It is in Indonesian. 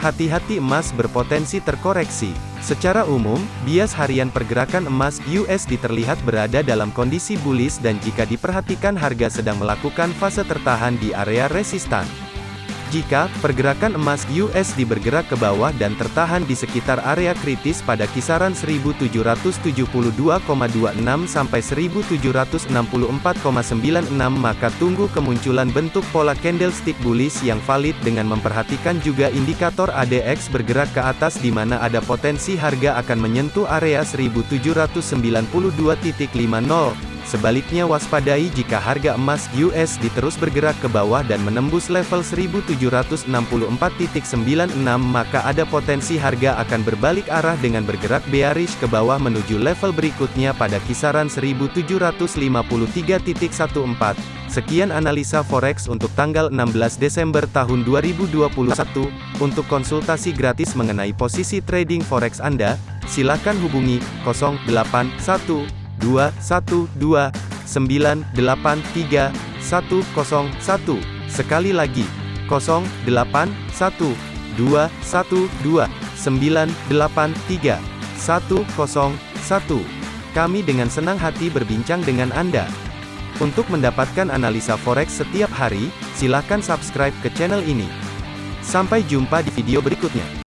Hati-hati emas berpotensi terkoreksi. Secara umum, bias harian pergerakan emas USD terlihat berada dalam kondisi bullish dan jika diperhatikan harga sedang melakukan fase tertahan di area resistan. Jika pergerakan emas USD bergerak ke bawah dan tertahan di sekitar area kritis pada kisaran 1772,26 sampai 1764,96 maka tunggu kemunculan bentuk pola candlestick bullish yang valid dengan memperhatikan juga indikator ADX bergerak ke atas di mana ada potensi harga akan menyentuh area 1792.50 Sebaliknya waspadai jika harga emas US diterus bergerak ke bawah dan menembus level 1764.96 maka ada potensi harga akan berbalik arah dengan bergerak bearish ke bawah menuju level berikutnya pada kisaran 1753.14. Sekian analisa forex untuk tanggal 16 Desember tahun 2021. Untuk konsultasi gratis mengenai posisi trading forex Anda, silakan hubungi 081 212 983 101. Sekali lagi, 081 212 983 101. Kami dengan senang hati berbincang dengan Anda. Untuk mendapatkan analisa forex setiap hari, silakan subscribe ke channel ini. Sampai jumpa di video berikutnya.